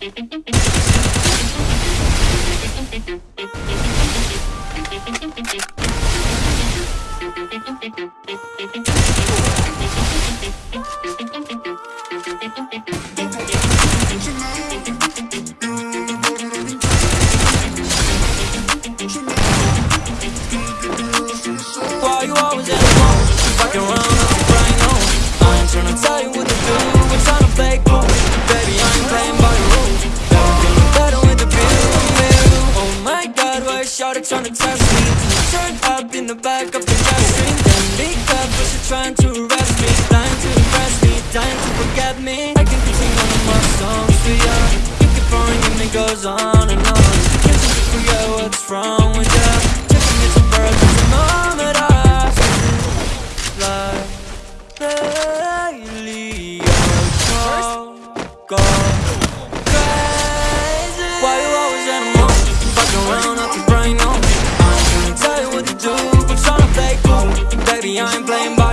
Why you always is Shawty test me? Turn up in the back of the stream Then big up, but she trying to arrest me. Dying to impress me, dying to forget me. I can keep one of my songs for ya. You keep pouring and it goes on and on. Can't seem to forget what's wrong with ya. Taking it to birth, it's a moment I Fly Lately, you're gone, gone champion, playing ball.